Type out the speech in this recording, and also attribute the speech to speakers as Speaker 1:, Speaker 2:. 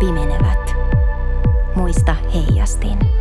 Speaker 1: pimenevät. Muista heijastin.